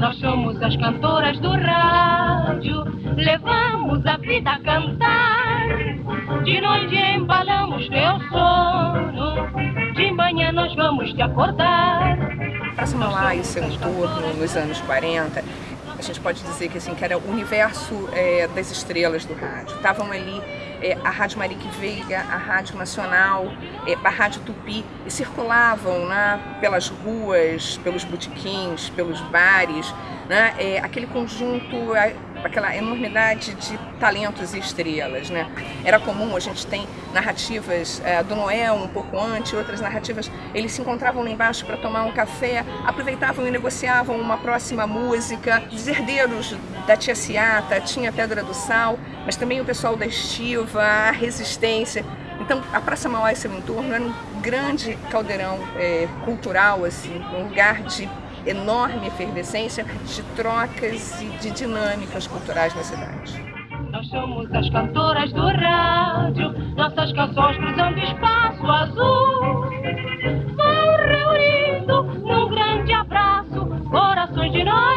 Nós somos as cantoras do rádio, levamos a vida a cantar. De noite embalamos teu sono, de manhã nós vamos te acordar. Para Samalá e seu entorno, nos anos 40, a gente pode dizer que, assim, que era o universo é, das estrelas do rádio. Estavam ali é, a Rádio Marique Veiga, a Rádio Nacional, é, a Rádio Tupi, e circulavam né, pelas ruas, pelos botiquins, pelos bares, né, é, aquele conjunto, aquela enormidade de talentos e estrelas. Né? Era comum, a gente tem narrativas é, do Noel um pouco antes, outras narrativas, eles se encontravam lá embaixo para tomar um café, aproveitavam e negociavam uma próxima música. Os herdeiros da Tia Ciata, tinha Pedra do Sal, mas também o pessoal da Estiva, travar resistência. Então, a Praça Mauá e seu entorno era um grande caldeirão é, cultural, assim, um lugar de enorme efervescência de trocas e de dinâmicas culturais na cidade. Nós somos as cantoras do rádio, nossas canções cruzando espaço azul. Vão reunindo num grande abraço, corações de nós.